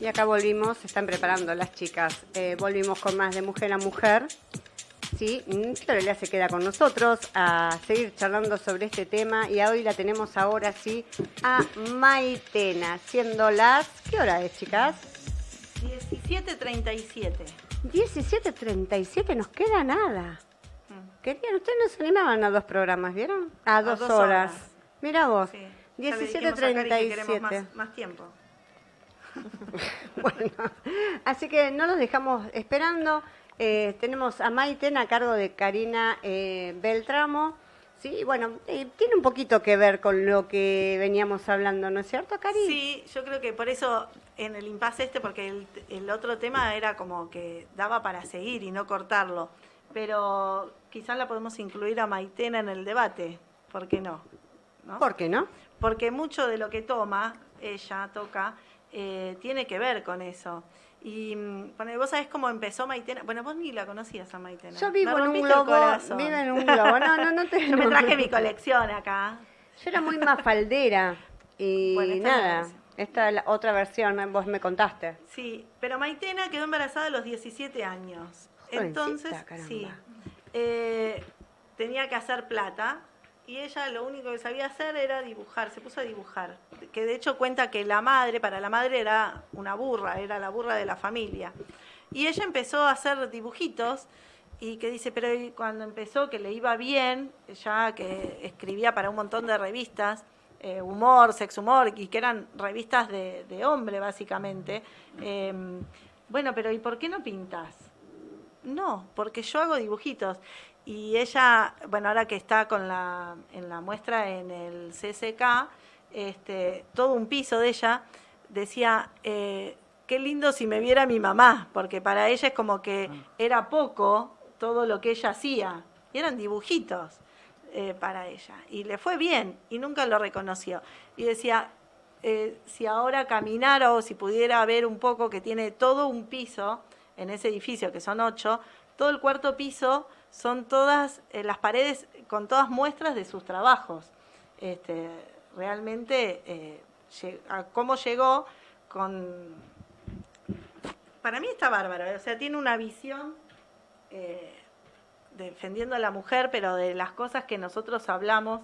Y acá volvimos, se están preparando las chicas. Eh, volvimos con más de mujer a mujer. Sí, Florelia se queda con nosotros a seguir charlando sobre este tema y hoy la tenemos ahora sí a Maitena, siendo las... ¿Qué hora es, chicas? 17.37. 17.37, nos queda nada. Mm. Querían, ustedes no se animaban a dos programas, ¿vieron? A, dos, horas. Mira vos, 17.37. Más, más tiempo. Bueno, así que no los dejamos esperando. Eh, tenemos a Maiten a cargo de Karina eh, Beltramo. Sí, bueno, eh, tiene un poquito que ver con lo que veníamos hablando, ¿no es cierto, Karina? Sí, yo creo que por eso en el impasse este, porque el, otro tema era como que daba para seguir y no cortarlo, pero quizás la podemos incluir a Maitena en el debate, ¿por qué no? ¿No? ¿Por qué no? Porque mucho de lo que toma, ella toca, tiene que ver con eso. Y bueno, vos sabés cómo empezó Maitena. Bueno, vos ni la conocías a Maitena. Yo vivo en un globo. Vivo en un globo. No, no, no te. Yo me traje mi colección acá. Yo era muy mafaldera. Y nada. Esta es la otra versión, vos me contaste. Sí, pero Maitena quedó embarazada a los 17 años. Entonces, sí. Eh, tenía que hacer plata y ella lo único que sabía hacer era dibujar, se puso a dibujar. Que de hecho cuenta que la madre, para la madre era una burra, era la burra de la familia. Y ella empezó a hacer dibujitos y que dice, pero cuando empezó que le iba bien, ya que escribía para un montón de revistas, eh, humor, sex humor, y que eran revistas de, hombre básicamente, em, bueno, pero ¿y por qué no pintas? No, porque yo hago dibujitos. Y ella, bueno, ahora que está con la, en la muestra en el CCK, este, todo un piso de ella decía, eh, qué lindo si me viera mi mamá, porque para ella es como que ah. era poco todo lo que ella hacía, y eran dibujitos eh, para ella, y le fue bien, y nunca lo reconoció. Y decía, eh, si ahora caminara o si pudiera ver un poco que tiene todo un piso en ese edificio, que son ocho, todo el cuarto piso son todas eh, las paredes con todas muestras de sus trabajos. Este, realmente, eh, cómo llegó con... Para mí está bárbaro, o sea, tiene una visión eh, defendiendo a la mujer, pero de las cosas que nosotros hablamos.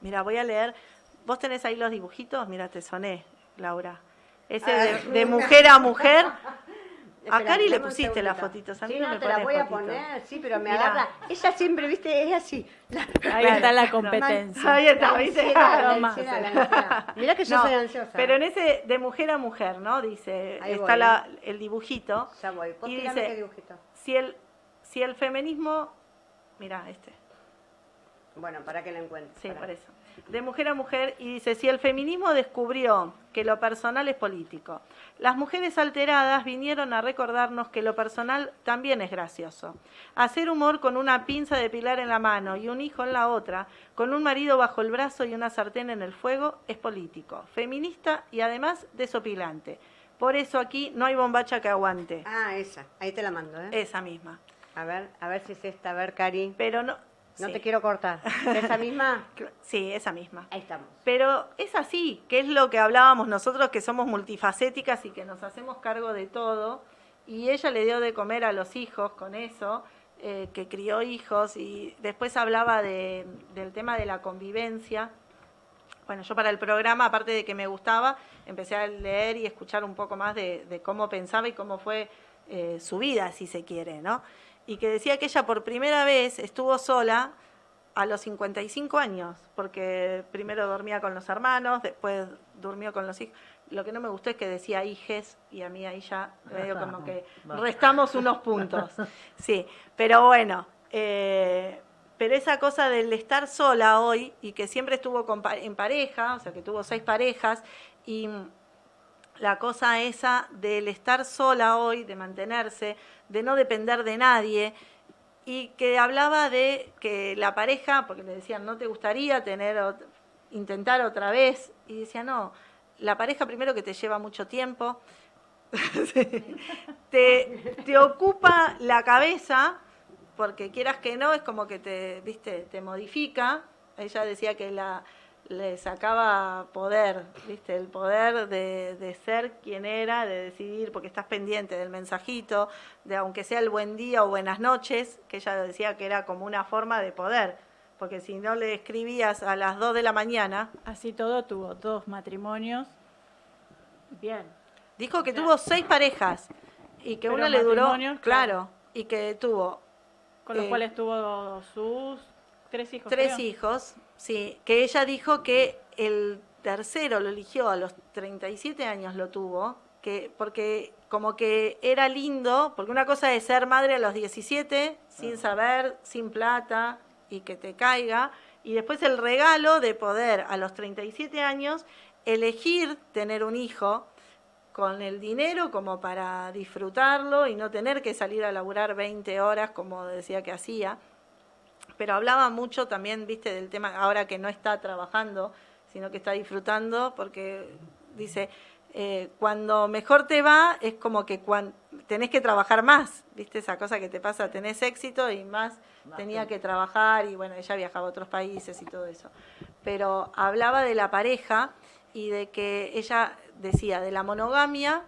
mira, voy a leer. ¿Vos tenés ahí los dibujitos? Mira, te soné, Laura. Ese de mujer a mujer. A Cari le pusiste las fotitos, a mí sí, no, me te la voy a poner, sí, pero me agarra. Ella siempre, viste, es así. Ahí está la competencia. Ahí está, ¿viste? Mirá que yo soy ansiosa. Pero en ese de mujer a mujer, ¿no? Dice, está la, el dibujito. Ya voy. y dice, qué dibujito. Si el, si el feminismo, mira este. Bueno, para que lo encuentre. Sí, por eso de mujer a mujer y dice, si el feminismo descubrió que lo personal es político, las mujeres alteradas vinieron a recordarnos que lo personal también es gracioso. Hacer humor con una pinza de pilar en la mano y un hijo en la otra, con un marido bajo el brazo y una sartén en el fuego, es político, feminista y además desopilante. Por eso aquí no hay bombacha que aguante. Ah, esa, ahí te la mando, ¿eh? Esa misma. A ver, a ver si es esta, a ver, Cari. Pero no, no te quiero cortar. ¿Esa misma? Sí, esa misma. Ahí estamos. Pero es así, que es lo que hablábamos nosotros, que somos multifacéticas y que nos hacemos cargo de todo. Y ella le dio de comer a los hijos con eso, eh, que crió hijos, y después hablaba de, del tema de la convivencia. Bueno, yo para el programa, aparte de que me gustaba, empecé a leer y escuchar un poco más de, cómo pensaba y cómo fue eh, su vida, si se quiere, ¿no? Y que decía que ella por primera vez estuvo sola a los 55 años, porque primero dormía con los hermanos, después durmió con los hijos. Lo que no me gustó es que decía hijes y a mí ahí ya medio como que restamos unos puntos. Sí, pero bueno, eh, pero esa cosa del estar sola hoy y que siempre estuvo en pareja, o sea que tuvo seis parejas y la cosa esa del estar sola hoy, de mantenerse, de no depender de nadie, y que hablaba de que la pareja, porque le decían, ¿no te gustaría tener, intentar otra vez? Y decía, no, la pareja primero que te lleva mucho tiempo, te, te ocupa la cabeza, porque quieras que no, es como que te, viste, te modifica. Ella decía que la, le sacaba poder, ¿viste? El poder de, de, ser quien era, de decidir, porque estás pendiente del mensajito, de aunque sea el buen día o buenas noches, que ella decía que era como una forma de poder, porque si no le escribías a las 2 de la mañana. Así todo tuvo dos matrimonios. Bien. Dijo que tuvo seis parejas y que una le duró. Claro, y que tuvo. Con los eh, cuales tuvo sus tres hijos. Tres hijos Sí, que ella dijo que el tercero lo eligió a los 37 años lo tuvo, que porque como que era lindo, porque una cosa es ser madre a los 17 sin saber, sin plata y que te caiga, y después el regalo de poder a los 37 años elegir tener un hijo con el dinero como para disfrutarlo y no tener que salir a laburar 20 horas como decía que hacía pero hablaba mucho también, viste, del tema ahora que no está trabajando, sino que está disfrutando, porque dice, eh, cuando mejor te va es como que cuando, tenés que trabajar más, viste, esa cosa que te pasa, tenés éxito y más, tenía que trabajar y bueno, ella viajaba a otros países y todo eso. Pero hablaba de la pareja y de que ella decía de la monogamia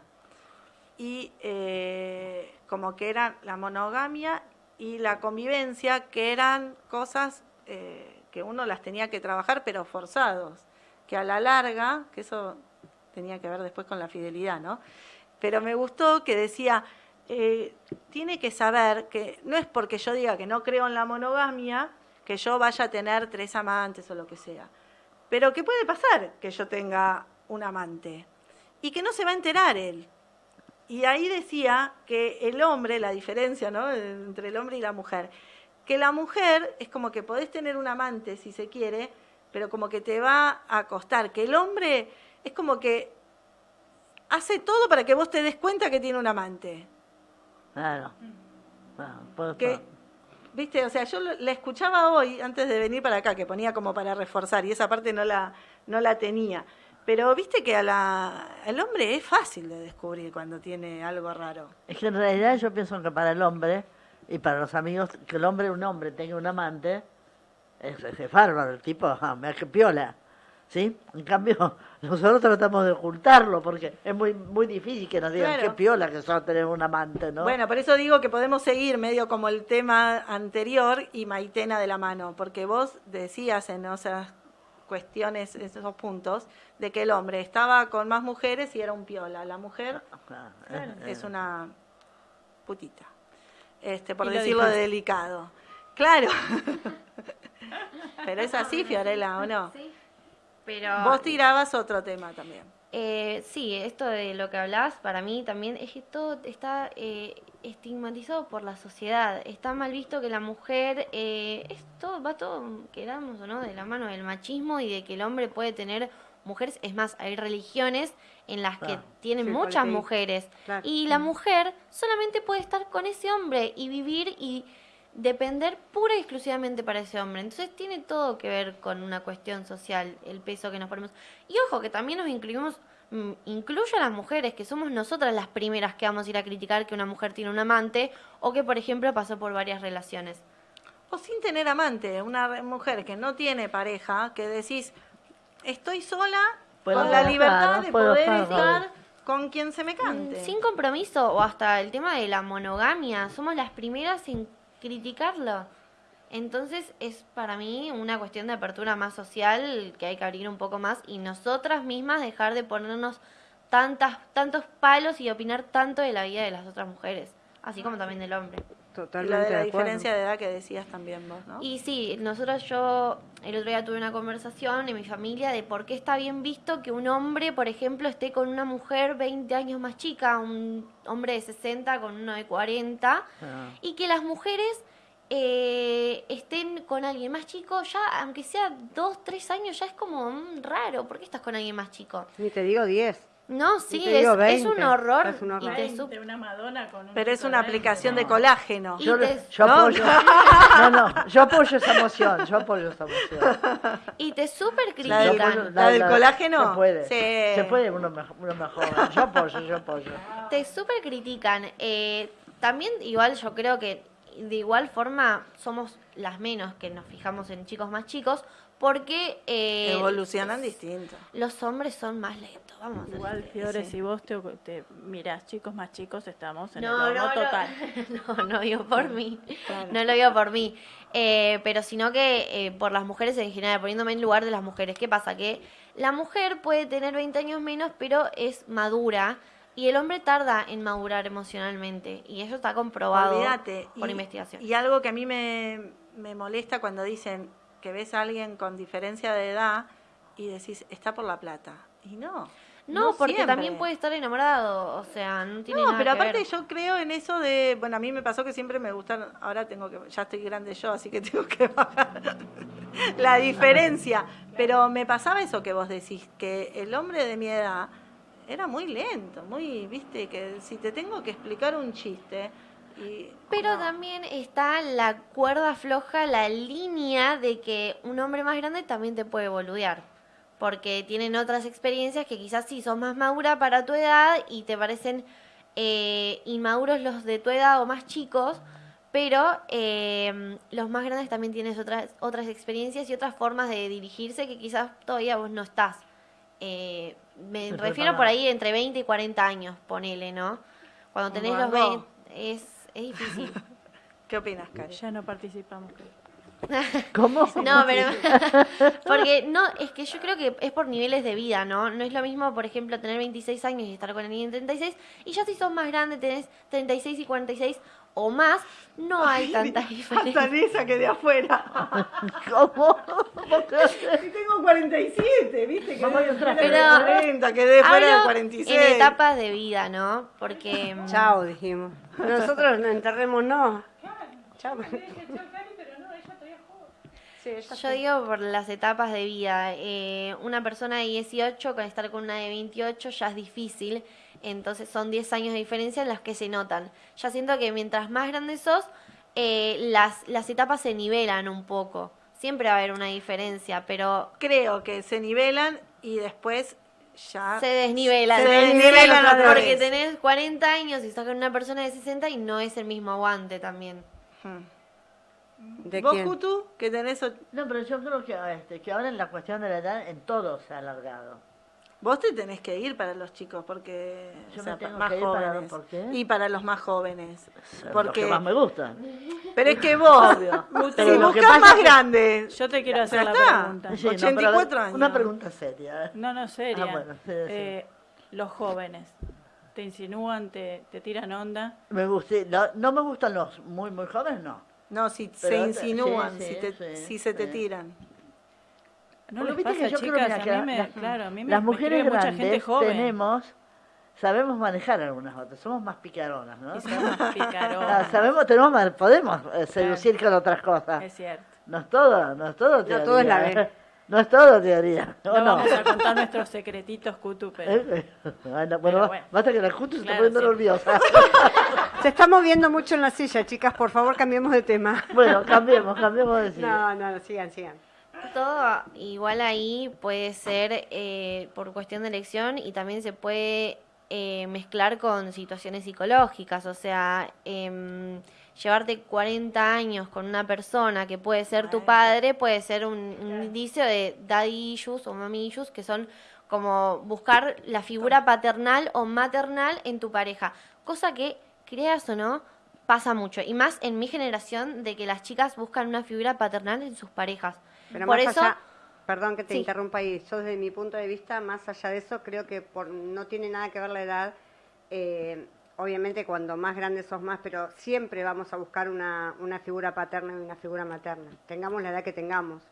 y eh, como que era la monogamia y la convivencia, que eran cosas eh, que uno las tenía que trabajar, pero forzados, que a la larga, que eso tenía que ver después con la fidelidad, ¿no? Pero me gustó que decía, eh, tiene que saber que no es porque yo diga que no creo en la monogamia, que yo vaya a tener tres amantes o lo que sea, pero que puede pasar que yo tenga un amante y que no se va a enterar él, y ahí decía que el hombre, la diferencia ¿no? entre el hombre y la mujer, que la mujer es como que podés tener un amante si se quiere, pero como que te va a costar, que el hombre es como que hace todo para que vos te des cuenta que tiene un amante. Claro. que, Viste, o sea, yo la escuchaba hoy antes de venir para acá, que ponía como para reforzar, y esa parte no la, no la tenía. Pero viste que a la, al hombre es fácil de descubrir cuando tiene algo raro. Es que en realidad yo pienso que para el hombre y para los amigos, que el hombre, un hombre, tenga un amante, es, es bárbaro, el tipo, ah, me que piola. ¿Sí? En cambio, nosotros tratamos de ocultarlo porque es muy muy difícil que nos digan qué piola que solo tener un amante, ¿no? Bueno, por eso digo que podemos seguir medio como el tema anterior y Maitena de la mano, porque vos decías en esas cuestiones, esos puntos, de que el hombre estaba con más mujeres y era un piola. La mujer ah, es una putita, este, por decirlo delicado. Claro. pero es así, Fiorella, ¿o no? Sí. Pero... Vos tirabas otro tema también. Eh, sí, esto de lo que hablas, para mí también es que todo está eh, estigmatizado por la sociedad. Está mal visto que la mujer, eh, esto va todo, quedamos o no, de la mano del machismo y de que el hombre puede tener mujeres. Es más, hay religiones en las que tienen muchas mujeres. Y la mujer solamente puede estar con ese hombre y vivir y depender pura y exclusivamente para ese hombre. Entonces tiene todo que ver con una cuestión social, el peso que nos ponemos. Y ojo, que también nos incluimos, mm, incluye a las mujeres, que somos nosotras las primeras que vamos a ir a criticar que una mujer tiene un amante o que, por ejemplo, pasó por varias relaciones. O sin tener amante, una mujer que no tiene pareja, que decís, estoy sola con la libertad de poder estar con quien se me cante. Sin compromiso, o hasta el tema de la monogamia, somos las primeras en criticarlo. Entonces es para mí una cuestión de apertura más social que hay que abrir un poco más y nosotras mismas dejar de ponernos tantas, tantos palos y opinar tanto de la vida de las otras mujeres, así como también del hombre. Totalmente. la, de diferencia de edad que decías también vos, ¿no? Y sí, nosotros yo el otro día tuve una conversación en mi familia de por qué está bien visto que un hombre, por ejemplo, esté con una mujer 20 años más chica, un hombre de 60 con uno de 40, ah. y que las mujeres eh, estén con alguien más chico, ya aunque sea 2, 3 años, ya es como mm, raro. ¿Por qué estás con alguien más chico? Ni te digo 10. No, sí, es, es, un horror. Es un horror. Y una Madonna con un Pero es una aplicación de colágeno. Yo, yo apoyo. No, no, yo apoyo esa emoción. Yo apoyo esa emoción. Y te súper critican. ¿La, del colágeno? Se puede. Se puede uno mejor, uno mejor. Yo apoyo, yo apoyo. Te súper critican. Eh, también, igual, yo creo que de igual forma somos las menos que nos fijamos en chicos más chicos, porque... Eh, Evolucionan distinto. Los hombres son más lentos, vamos. Igual, Fiore, si vos te, te mirás chicos más chicos, estamos en el horno total. No, no, digo por mí, no lo digo por mí, eh, pero sino que eh, por las mujeres en general, poniéndome en lugar de las mujeres. ¿Qué pasa? Que la mujer puede tener 20 años menos, pero es madura, y el hombre tarda en madurar emocionalmente, y eso está comprobado por investigación. Y algo que a mí me, me molesta cuando dicen que ves a alguien con diferencia de edad y decís, está por la plata. Y no. No, porque también puede estar enamorado, o sea, no tiene no, pero aparte yo creo en eso de, bueno, a mí me pasó que siempre me gustan, ahora tengo que, ya estoy grande yo, así que tengo que bajar la diferencia, pero me pasaba eso que vos decís, que el hombre de mi edad era muy lento, muy, viste, que si te tengo que explicar un chiste, pero también está la cuerda floja, la línea de que un hombre más grande también te puede boludear. Porque tienen otras experiencias que quizás sí son más maduras para tu edad y te parecen eh, inmaduros los de tu edad o más chicos, pero eh, los más grandes también tienes otras, otras experiencias y otras formas de dirigirse que quizás todavía vos no estás. Eh, me refiero por ahí entre 20 y 40 años, ponele, ¿no? Cuando tenés los 20, es es difícil. ¿Qué opinas, Karen? Ya no participamos. ¿Cómo? No, pero porque no, es que yo creo que es por niveles de vida, ¿no? No es lo mismo, por ejemplo, tener 26 años y estar con alguien en 36 y ya si sos más grande tenés 36 y 46 o más, no hay tanta diferencia. Hasta esa que de afuera. ¿Cómo? Si tengo 47, ¿viste? Que de pero, 40, que de fuera de 46. En etapas de vida, ¿no? Porque... Chao, dijimos. Nosotros nos enterremos, no. Chao. Yo digo por las etapas de vida. Eh, una persona de 18 con estar con una de 28 ya es difícil. Entonces son 10 años de diferencia en las que se notan. Ya siento que mientras más grandes sos, eh, las, las etapas se nivelan un poco. Siempre va a haber una diferencia, pero... Creo que se nivelan y después ya... Se desnivelan. Se desnivelan porque tenés 40 años y estás con una persona de 60 y no es el mismo aguante también. Hmm. ¿De ¿Vos, Kutu, que tenés... No, pero yo creo que, este, que ahora en la cuestión de la edad en todo se ha alargado. Vos te tenés que ir para los chicos porque Yo más jóvenes ¿por qué? y para los más jóvenes porque los que más me gustan. Pero es que vos si buscas más grande. Yo te quiero hacer la pregunta. 84 años. Una pregunta seria. No, no seria. Ah, bueno, eh, los jóvenes te insinúan, te, te tiran onda. Me gusta, no, no me gustan los muy muy jóvenes, no. No, si se insinúan, si, te, si se te tiran. No les pasa, yo chicas, creo a mí me, claro, a mí me, las mujeres mucha gente joven. tenemos sabemos manejar algunas otras, somos más picaronas, ¿no? somos más picaronas. Ah, sabemos, tenemos, podemos eh, seducir con otras cosas. Es cierto. No es todo, no es todo teoría. No todo es la ¿eh? No es todo teoría. No, no, vamos a contar nuestros secretitos, Kutu, pero... Eh, bueno, bueno, basta que la Kutu se está poniendo nerviosa. Se está moviendo mucho en la silla, chicas, por favor cambiemos de tema. Bueno, cambiemos, cambiemos de silla. No, no, sigan, sigan todo igual ahí puede ser eh, por cuestión de elección y también se puede eh, mezclar con situaciones psicológicas, o sea, em, llevarte 40 años con una persona que puede ser tu padre, puede ser un, indicio de daddy issues o mommy issues, que son como buscar la figura paternal o maternal en tu pareja, cosa que, creas o no, pasa mucho, y más en mi generación de que las chicas buscan una figura paternal en sus parejas. Pero por eso, perdón que te interrumpa ahí, yo desde mi punto de vista, más allá de eso, creo que por, no tiene nada que ver la edad. Eh, obviamente cuando más grandes sos más, pero siempre vamos a buscar una, una figura paterna y una figura materna, tengamos la edad que tengamos.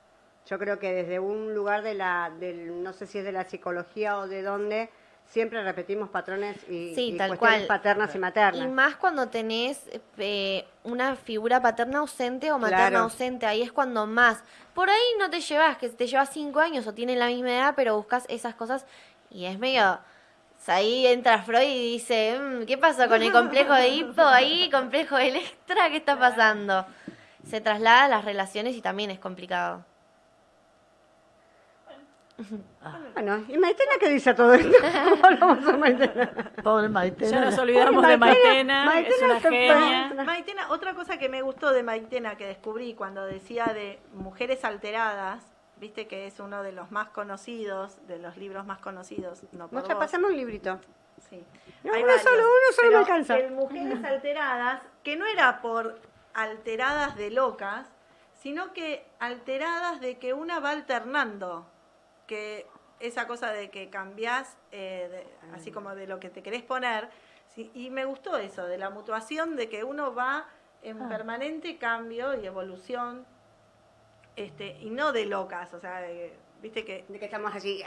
Yo creo que desde un lugar de la, del, no sé si es de la psicología o de dónde, siempre repetimos patrones y, cuestiones paternas y maternas. Y más cuando tenés eh, una figura paterna ausente o materna ausente, ahí es cuando más. Por ahí no te llevas, que te llevas cinco años o tienen la misma edad, pero buscas esas cosas y es medio... Ahí entra Freud y dice, mm, ¿qué pasa con el complejo de hipo ahí? ¿Complejo de Electra? ¿Qué está pasando? Se traslada a las relaciones y también es complicado. Bueno, ¿y Maitena qué dice a todo esto? ¿Cómo Maitena? Pobre Maitena. Ya nos olvidamos de Maitena, Maitena es una genia. Maitena, otra cosa que me gustó de Maitena que descubrí cuando decía de mujeres alteradas, viste que es uno de los más conocidos, de los libros más conocidos. No por Mucha, pasamos un librito. Sí. uno solo, uno solo me alcanza. El mujeres alteradas, que no era por alteradas de locas, sino que alteradas de que una va alternando, que esa cosa de que cambiás, eh, así como de lo que te querés poner, y me gustó eso, de la mutuación, de que uno va en ah. permanente cambio y evolución este, y no de locas, o sea, viste que... De que estamos así...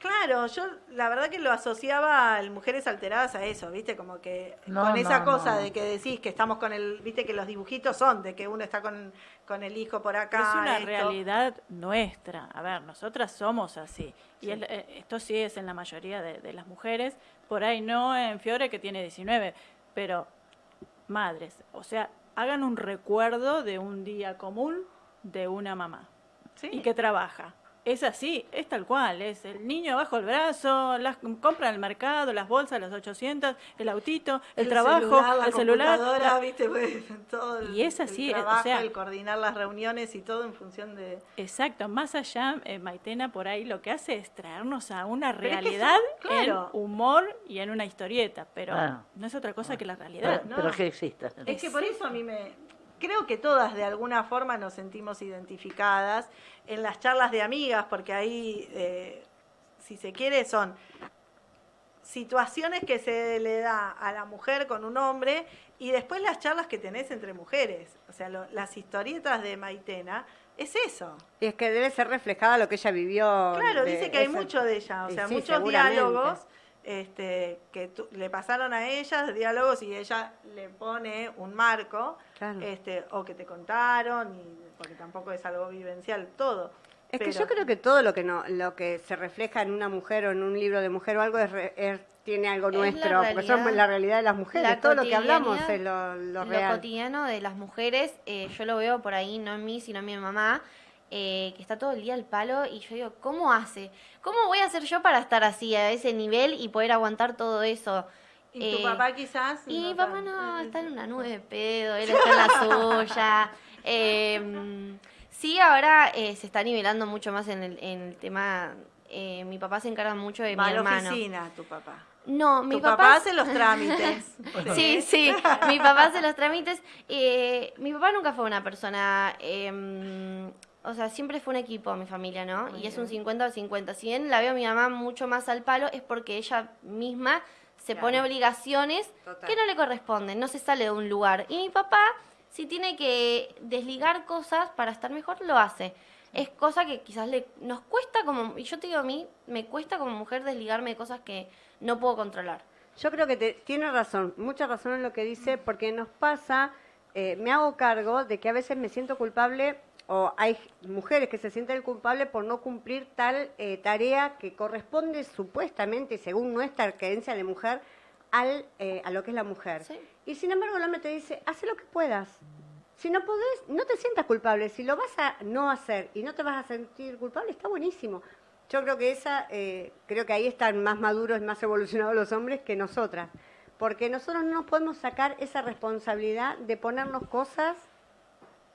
Claro, yo la verdad que lo asociaba a mujeres alteradas a eso, ¿viste? Como que con esa cosa de que decís que estamos con el, ¿viste? Que los dibujitos son de que uno está con, con el hijo por acá. Es una realidad nuestra. A ver, nosotras somos así. Y eh, esto sí es en la mayoría de, de, las mujeres. Por ahí no en Fiore que tiene 19, pero madres. O sea, hagan un recuerdo de un día común de una mamá y que trabaja. Es así, es tal cual, es el niño bajo el brazo, las compra en el mercado, las bolsas, las 800, el autito, el, trabajo, el celular. Pues, todo y es así, el o sea, el coordinar las reuniones y todo en función de... Exacto, más allá, eh, Maitena por ahí lo que hace es traernos a una realidad en humor y en una historieta, pero no es otra cosa que la realidad. Pero, que exista. Es que por eso a mí me, creo que todas de alguna forma nos sentimos identificadas en las charlas de amigas, porque ahí, eh, si se quiere, son situaciones que se le da a la mujer con un hombre y después las charlas que tenés entre mujeres. O sea, las historietas de Maitena es eso. Y es que debe ser reflejada lo que ella vivió. Claro, dice que hay mucho de ella, o sea, muchos diálogos este, que le pasaron a ella, diálogos, y ella le pone un marco, este, o que te contaron, y, porque tampoco es algo vivencial todo. Es que yo creo que todo lo que no, lo que se refleja en una mujer o en un libro de mujer o algo es, tiene algo nuestro, porque somos la realidad de las mujeres, todo lo que hablamos es lo, lo real. Lo cotidiano de las mujeres, eh, yo lo veo por ahí, no en mí, sino en mi mamá, eh, que está todo el día al palo y yo digo, ¿cómo hace? ¿Cómo voy a hacer yo para estar así, a ese nivel y poder aguantar todo eso? ¿Y tu eh, papá quizás? Y mi papá no, está en una nube de pedo, él está en la suya. Em, sí, ahora eh, se está nivelando mucho más en el, tema. mi papá se encarga mucho de Va mi hermano. a la oficina, tu papá. No, mi tu papá, hace los trámites. sí, sí, mi papá hace los trámites. mi papá nunca fue una persona em, o sea, siempre fue un equipo mi familia, ¿no? y es un 50 al 50. Si bien la veo a mi mamá mucho más al palo, es porque ella misma se pone obligaciones que no le corresponden, no se sale de un lugar. Y mi papá, si tiene que desligar cosas para estar mejor, lo hace. Es cosa que quizás le, nos cuesta como, y yo te digo a mí, me cuesta como mujer desligarme de cosas que no puedo controlar. Yo creo que te, tiene razón, mucha razón en lo que dice, porque nos pasa, eh, me hago cargo de que a veces me siento culpable o hay mujeres que se sienten culpables por no cumplir tal eh, tarea que corresponde supuestamente, según nuestra creencia de mujer, al, eh, a lo que es la mujer. Y sin embargo el hombre te dice, haz lo que puedas. Si no podés, no te sientas culpable. Si lo vas a no hacer y no te vas a sentir culpable, está buenísimo. Yo creo que esa, eh, creo que ahí están más maduros, más evolucionados los hombres que nosotras. Porque nosotros no nos podemos sacar esa responsabilidad de ponernos cosas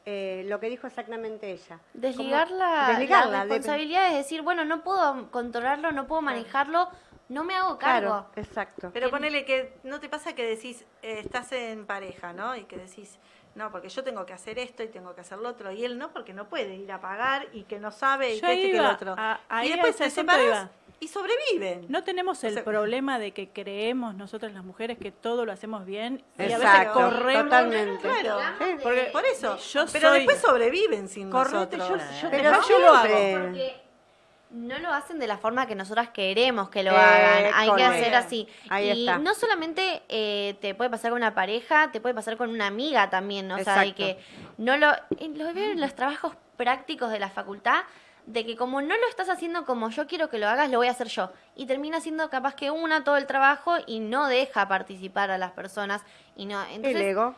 eh, lo que dijo exactamente ella. Desligar la, responsabilidad es decir, bueno, no puedo controlarlo, no puedo manejarlo, no me hago cargo. Claro, exacto. Pero ponele que no te pasa que decís, eh, estás en pareja, ¿no? Y que decís, no, porque yo tengo que hacer esto y tengo que hacer lo otro, y él no, porque no puede ir a pagar y que no sabe y que este que lo otro. y después se separas y sobreviven. No tenemos el problema de que creemos nosotras las mujeres que todo lo hacemos bien y a veces corremos. Totalmente. Claro, por eso. pero después sobreviven sin nosotros. Yo, pero yo lo hago. Porque no lo hacen de la forma que nosotras queremos que lo hagan. Hay que hacer así. y no solamente eh, te puede pasar con una pareja, te puede pasar con una amiga también. O sea, que no lo, lo veo en los trabajos prácticos de la facultad de que como no lo estás haciendo como yo quiero que lo hagas, lo voy a hacer yo. Y termina siendo capaz que una todo el trabajo y no deja participar a las personas. Y no, entonces, el ego.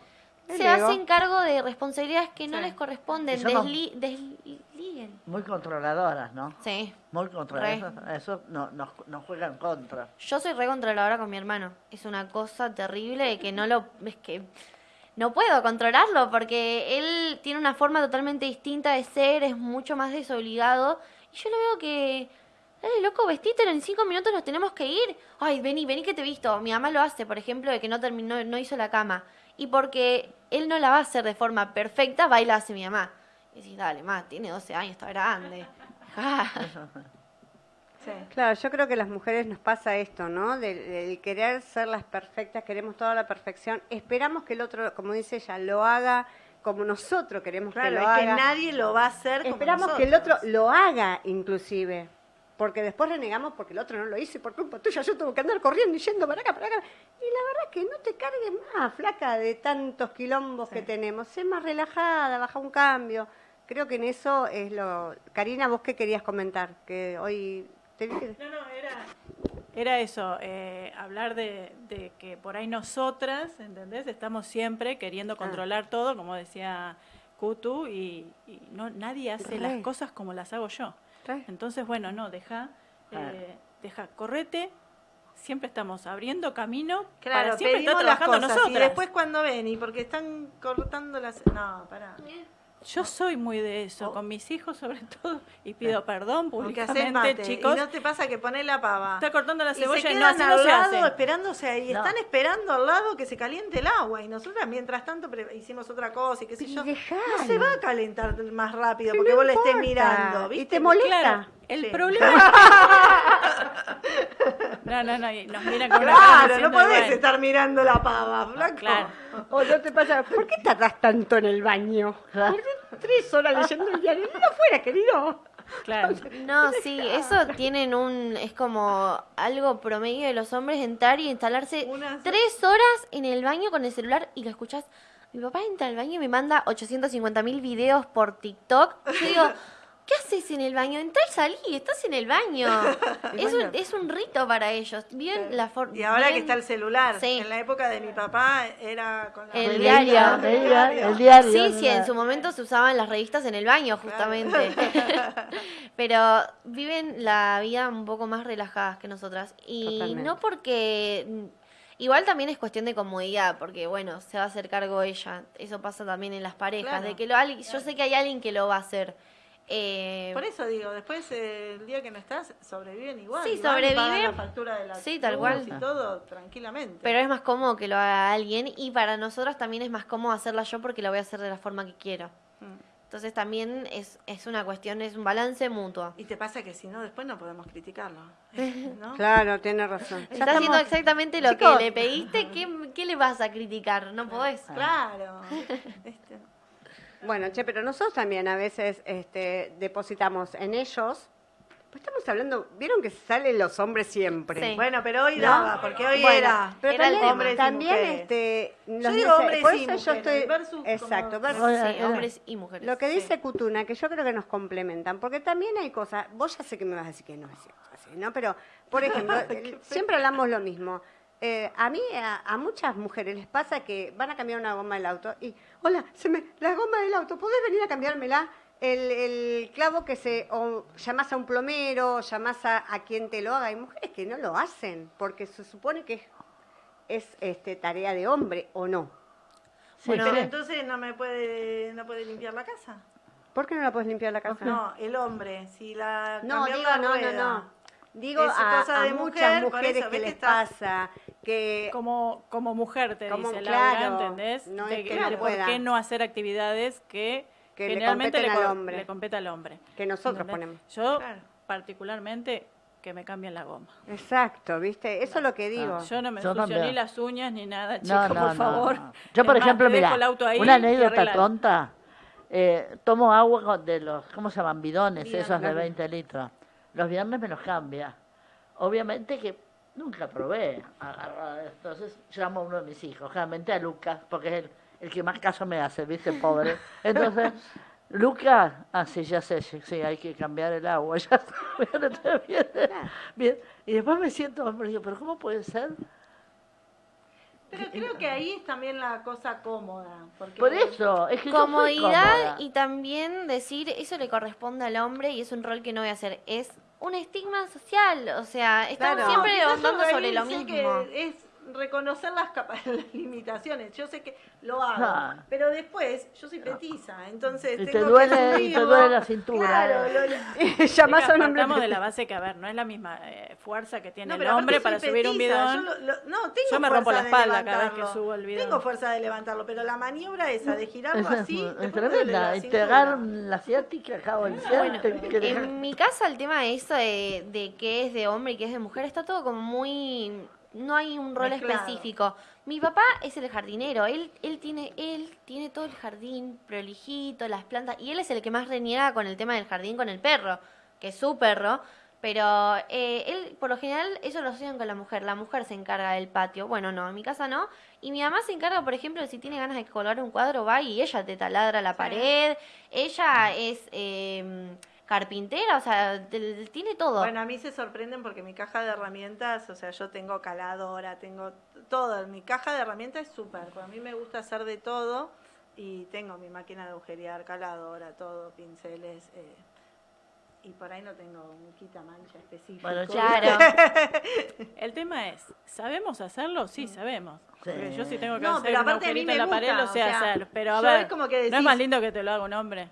se hacen cargo de responsabilidades que no les corresponden. Desli, bien. Muy controladoras, ¿no? Sí. Muy controladoras. Eso no, nos, nos juega en contra. Yo soy re controladora con mi hermano. Es una cosa terrible que no lo... Es que no puedo controlarlo porque él tiene una forma totalmente distinta de ser, es mucho más desobligado. Y yo lo veo que... Dale, loco, vestite, en cinco minutos nos tenemos que ir. Ay, vení, vení que te he visto. Mi mamá lo hace, por ejemplo, de que no terminó, no hizo la cama. Y porque él no la va a hacer de forma perfecta, va y la hace mi mamá. Y decís, dale, más, tiene 12 años, está grande. Claro, yo creo que a las mujeres nos pasa esto, ¿no? Del, querer ser las perfectas, queremos toda la perfección. Esperamos que el otro, como dice ella, lo haga como nosotros queremos que lo haga. que nadie lo va a hacer como Esperamos que el otro lo haga, inclusive. Porque después renegamos porque el otro no lo hizo y por culpa tuya yo tengo que andar corriendo y yendo para acá, para acá. Y la verdad es que no te cargues más, flaca, de tantos quilombos que tenemos. Sé más relajada, baja un cambio. Creo que en eso es lo... Karina, ¿vos qué querías comentar? Que hoy no, no, era, eso, eh, hablar de, que por ahí nosotras, ¿entendés? Estamos siempre queriendo ah. controlar todo, como decía Kutu, y, no nadie hace las cosas como las hago yo. Entonces, bueno, no, deja, eh, deja, correte, siempre estamos abriendo camino claro, para siempre estar trabajando nosotros. Y después cuando ven, y porque están cortando las... No, pará. Yo soy muy de eso, oh. con mis hijos sobre todo, y pido perdón públicamente, chicos. Y no te pasa que pones la pava. Está cortando la cebolla y, no, así no se hace. esperándose ahí, están esperando al lado que se caliente el agua. Y nosotras, mientras tanto, hicimos otra cosa y qué sé yo. No se va a calentar más rápido porque vos le estés mirando, ¿viste? Y te molesta. el problema No, no, no, nos miran con Claro, no podés estar mirando la pava, flaco. Claro. O no te pasa, ¿por qué tardás tanto en el baño? ¿Por qué tres horas leyendo el diario? No fuera, querido. Claro. No, sí, eso tienen un. Es como algo promedio de los hombres entrar y instalarse tres horas en el baño con el celular y lo escuchás. Mi papá entra al baño y me manda 850 mil videos por TikTok. Yo digo. ¿Qué haces en el baño? Entra y salí, estás en el baño. es, un, es un rito para ellos. Bien la Y ahora que está el celular. En la época de mi papá era con la el, diario. El, diario. Sí, sí, en su momento se usaban las revistas en el baño, justamente. Pero viven la vida un poco más relajadas que nosotras. Y no porque. Igual también es cuestión de comodidad, porque bueno, se va a hacer cargo ella. Eso pasa también en las parejas, de que lo, yo sé que hay alguien que lo va a hacer. Eh, Por eso digo, después eh, el día que no estás, sobreviven igual. Sí, sobreviven. la factura de la sí, tal cual. Y todo tranquilamente. Pero es más cómodo que lo haga alguien y para nosotros también es más cómodo hacerla yo porque la voy a hacer de la forma que quiero. Mm. Entonces también es, es una cuestión, es un balance mutuo. Y te pasa que si no, después no podemos criticarlo. Claro, tiene razón. Está haciendo exactamente lo que le pediste, ¿qué, ¿qué, le vas a criticar? No podés. Claro. este. Bueno, che, pero nosotros también a veces este, depositamos en ellos. Pues estamos hablando, vieron que salen los hombres siempre. Sí. Bueno, pero hoy daba, porque hoy era. Pero era también, hombres también este, yo digo hombres y mujeres. Yo estoy, exacto, sí, hombres y mujeres. Lo que dice Cutuna, que yo creo que nos complementan, porque también hay cosas, vos ya sé que me vas a decir que no es así, ¿no? Pero, por ejemplo, siempre hablamos lo mismo. Eh, a mí, a, muchas mujeres les pasa que van a cambiar una goma del auto y, hola, se me, la goma del auto, ¿podés venir a cambiármela? El, el clavo que se, o llamás a un plomero, llamás a, a, quien te lo haga. Hay mujeres que no lo hacen porque se supone que es, es este, tarea de hombre o no. bueno, pero entonces no me puede, no puede limpiar la casa. ¿Por qué no la puedes limpiar la casa? No, el hombre, si la No, digo, no, no, no. Digo a, muchas mujeres que les pasa que como como mujer te dice Laura, ¿entendés? No de, que no ¿Por qué no hacer actividades que, generalmente le, al hombre. le compete al hombre? Que nosotros ponemos. Yo particularmente que me cambien la goma. Exacto, ¿viste? Eso es lo que digo. yo no me ensucio ni las uñas ni nada, chico, por favor. Yo, por ejemplo, mira, una anécdota tonta. Eh, tomo agua de los, ¿cómo se llaman? Bidones, esos de 20 litros. Los viernes me los cambia. Obviamente que nunca probé. Entonces llamo a uno de mis hijos, realmente a Lucas, porque es el, el que más caso me hace, ¿viste? Pobre. Entonces, Lucas, ah, sí, ya sé, sí, hay que cambiar el agua, ya está, bien, bien. Y después me siento, digo, pero ¿cómo puede ser? Pero creo que ahí es también la cosa cómoda. Porque Por eso, es que Comodidad y también decir eso le corresponde al hombre y es un rol que no voy a hacer. Es un estigma social, o sea, estamos Claro. siempre yo sobre lo mismo. que es reconocer las, capa- las limitaciones. Yo sé que lo hago, Ah. pero después yo soy petiza, entonces Y te tengo duele- que y te asumirlo. duele la cintura. Claro, lo- Llamás Chicas, a un hombre. de la base que, a ver, no es la misma eh, fuerza que tiene No, el hombre para subir un bidón. yo lo- lo- no, tengo Yo me rompo la espalda cada vez que subo el bidón. Tengo fuerza de levantarlo, pero la maniobra esa de girarlo es, así, es tremenda. agarran la ciática acá o el deja- En mi casa el tema de eso de, de qué es de hombre y qué es de mujer está todo como muy... No hay un rol Mezclado. específico. Mi papá es el jardinero, él, él, tiene, él tiene todo el jardín prolijito, las plantas, y él es el que más reniega con el tema del jardín con el perro, que es su perro, pero eh, él, por lo general, eso lo hacen con la mujer, la mujer se encarga del patio, bueno, no, en mi casa no, y mi mamá se encarga, por ejemplo, si tiene ganas de colgar un cuadro, va y ella te taladra la pared, ella es... eh, carpintera, o sea, tiene todo. Bueno, a mí se sorprenden porque mi caja de herramientas, o sea, yo tengo caladora, tengo todo. Mi caja de herramientas es súper, porque a mí me gusta hacer de todo y tengo mi máquina de agujerear, caladora, todo, pinceles. eh, y por ahí no tengo un quitamancha específico. Bueno, Claro. El tema es, ¿sabemos hacerlo? Sí, sabemos. Porque Sí. yo sí tengo que No, hacer pero un aparte a mí me en la pared, gusta, lo sé o sea, hacer. Pero a ver, es como que ¿no es más lindo que te lo haga un hombre?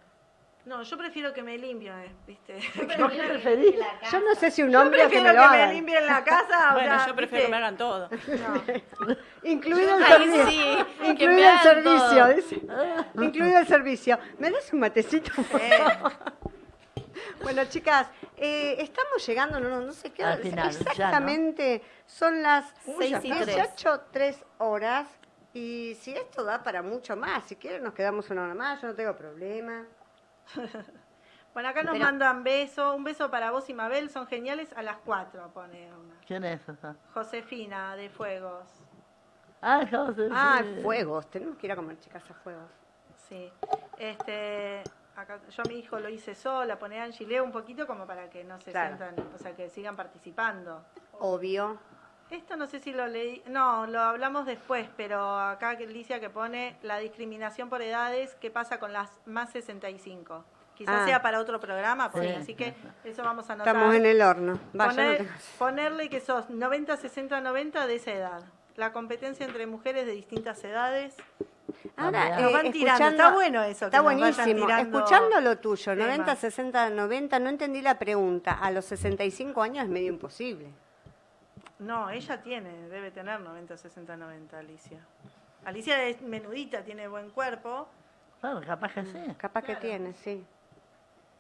No, yo prefiero que me limpien, ¿viste? ¿Por qué preferís? Yo no sé si un Yo hombre o que prefiero que lo me haga. limpien la casa. o Bueno, sea, yo prefiero ¿viste? que me hagan todo. No. Incluido el servicio. sí, Incluido el servicio, dice. Incluido el servicio. ¿Me das un matecito? por Eh? Bueno, chicas, eh, estamos llegando, no, no, no sé qué Al hora, final, ya, ¿no? exactamente, son las Seis y tres. 18, 3 horas, y si esto da para mucho más, si quieren nos quedamos una hora más, yo no tengo problema. Bueno, acá nos Pero- mandan beso, un beso para vos y Mabel, son geniales a las 4, pone una. ¿Quién es esa? Josefina de Fuegos. Ah, sé. Ah, fuegos, tenemos que ir a comer, chicas, a fuegos. Sí. Este, acá, yo a mi hijo lo hice sola, pone Angie, leo un poquito como para que no se Claro. sientan, o sea, que sigan participando. Obvio. Esto no sé si lo leí, no, lo hablamos después, pero acá que Alicia que pone la discriminación por edades, ¿qué pasa con las más 65? Quizás Ah. sea para otro programa, porque, Sí. así que eso vamos a anotar. Estamos en el horno. Va, yo no Poner- tengo- ponerle que sos 90, 60, 90 de esa edad. La competencia entre mujeres de distintas edades. Ahora, Nos eh, van tirando, está bueno eso, que Está vayan buenísimo. tirando Escuchando lo tuyo, temas. 90, 60, 90, no entendí la pregunta. A los 65 años es medio imposible. No, ella tiene, debe tener 90, 60, 90, Alicia. Alicia es menudita, tiene buen cuerpo. Claro, capaz que sí. Capaz que tiene, sí.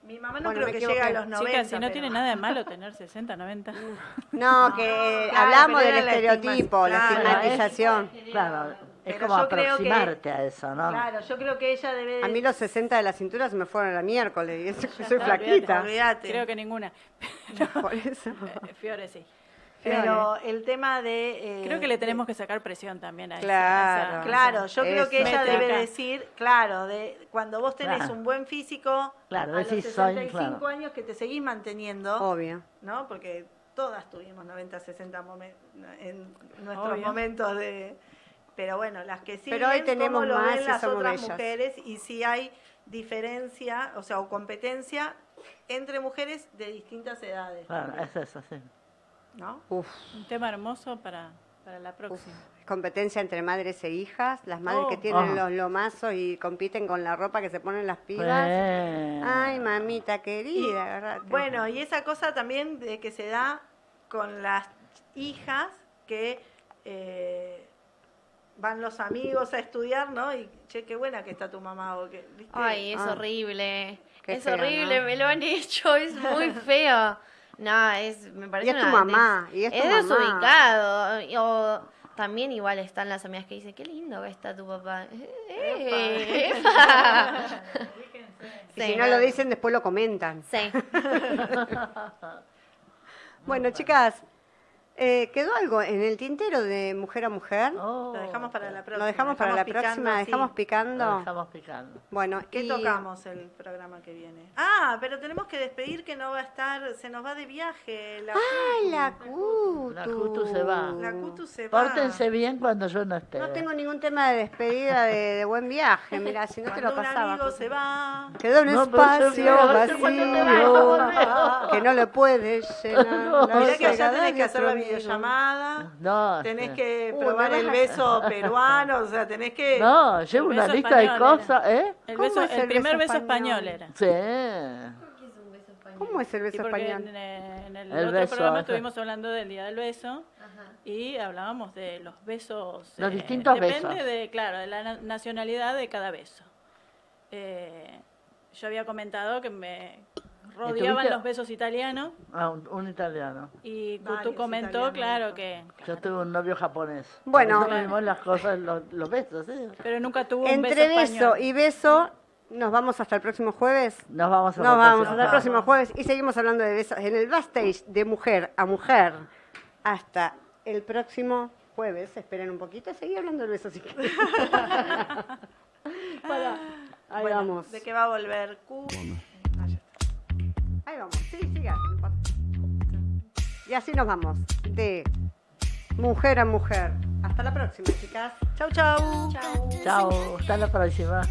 Mi mamá no Bueno, creo me que llegue a los 90. Chicas, si no pero- tiene nada de malo tener 60, 90. No, que claro, hablamos pero del era la estereotipo, la estigma- claro, estigmatización. Claro, es Pero como yo creo que- aproximarte a eso, ¿no? Claro, yo creo que ella debe... A mí los 60 de la cintura se me fueron la miércoles y eso que soy está, flaquita. Olvídate. Creo que ninguna. Por eso. Eh, Fiore sí. Pero el tema de... eh, Creo que le tenemos que sacar presión también a Claro. a esa- Claro, yo creo que Eso. ella Métrica. debe decir, claro, de cuando vos tenés Claro. un buen físico, Claro, a los decís, soy, 65 claro. años que te seguís manteniendo, Obvio. ¿no? Porque todas tuvimos 90, 60 momen- en nuestros Obvio. momentos de... Pero bueno, las que sí Pero hoy tenemos cómo lo más ven las somos otras mujeres y si hay diferencia, o sea, o competencia entre mujeres de distintas edades, Claro, es eso, sí. ¿No? Uf, Un tema hermoso para, para la próxima. competencia entre madres e hijas, las madres Oh. que tienen Ah. los lomazos y compiten con la ropa que se ponen las pibas. Ay, mamita querida, agarrate. Bueno, y esa cosa también de que se da con las hijas que eh, van los amigos a estudiar, ¿no? Y che, qué buena que está tu mamá. O que, ¿viste? Ay, es Ah. Qué horrible. es feo, horrible, ¿no? me lo han hecho, es muy feo. No, es, me parece Y es tu una mamá, y es tu es mamá. desubicado. O también igual están las amigas que dicen, qué lindo que está tu papá. Eh, epa. y Sí, si no lo dicen, después lo comentan. Sí. Bueno, chicas, Eh, ¿Quedó algo en el tintero de mujer a mujer? lo dejamos para la próxima. Lo dejamos para la próxima, dejamos picando. Lo dejamos picando. Bueno, ¿qué tocamos el programa que viene? Ah, pero tenemos que despedir que no va a estar, se nos va de viaje. La ¡Ay, la Cutu! La Cutu se va. La Cutu se va. Pórtense bien cuando yo no esté. No tengo ningún tema de despedida de, buen viaje, mira, si no te lo pasaba. un amigo se va. Quedó un espacio vacío que no le puedes llenar. No, Mirá que allá tenés que hacer la videollamada. No. Tenés que probar el beso peruano, o sea, tenés que... No, llevo una lista de cosas, ¿eh? El, beso, el, primer beso español? era. Sí. ¿Cómo es el beso español? En, el, otro programa estuvimos hablando del Día del Beso y hablábamos de los besos. Los eh, distintos depende besos. Depende de, claro, de la nacionalidad de cada beso. Eh, yo había comentado que me rodeaban los besos italianos. Ah, un, italiano. Y tú comentó, claro que... Yo tuve un novio japonés. Bueno. Vimos las cosas, los, besos, ¿eh? Pero nunca tuvo un Entre beso, beso y beso, ¿nos vamos hasta el próximo jueves? Nos vamos, Nos vamos hasta el próximo jueves y seguimos hablando de besos en el backstage de mujer a mujer. Hasta el próximo jueves. Esperen un poquito, seguí hablando de besos. ahí vamos. ¿De qué va a volver? Q. Ahí vamos, sí, siga. Y así nos vamos, de mujer a mujer. Hasta la próxima, chicas. Chau, chau. Chau. chau. Hasta la próxima.